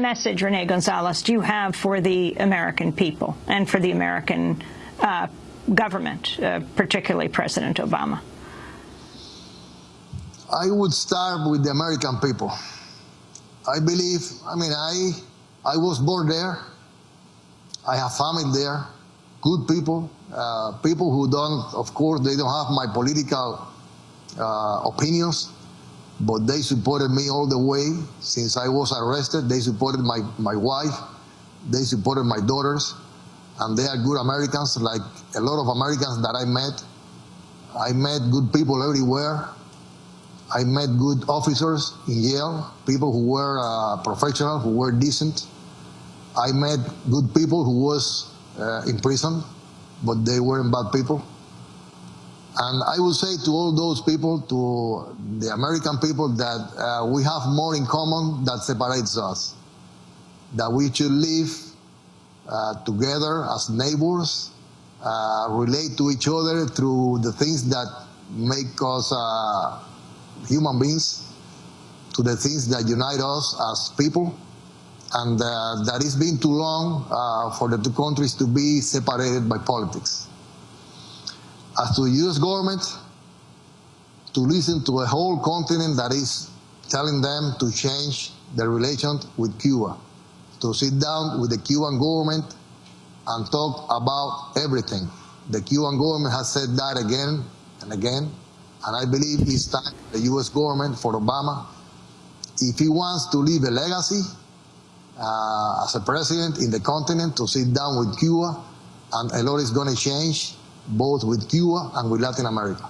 message, Rene Gonzalez, do you have for the American people and for the American uh, government, uh, particularly President Obama? I would start with the American people. I believe, I mean, I, I was born there. I have family there, good people, uh, people who don't, of course, they don't have my political uh, opinions, but they supported me all the way since I was arrested. They supported my, my wife, they supported my daughters, and they are good Americans, like a lot of Americans that I met. I met good people everywhere. I met good officers in jail, people who were uh, professional, who were decent. I met good people who was uh, in prison, but they weren't bad people. And I would say to all those people, to the American people, that uh, we have more in common that separates us. That we should live uh, together as neighbors, uh, relate to each other through the things that make us uh, human beings, to the things that unite us as people, and uh, that it's been too long uh, for the two countries to be separated by politics. As to the U.S. government, to listen to a whole continent that is telling them to change their relation with Cuba, to sit down with the Cuban government and talk about everything. The Cuban government has said that again and again, and I believe it's time the U.S. government for Obama, if he wants to leave a legacy uh, as a president in the continent, to sit down with Cuba, and a lot is going to change both with Cuba and with Latin America.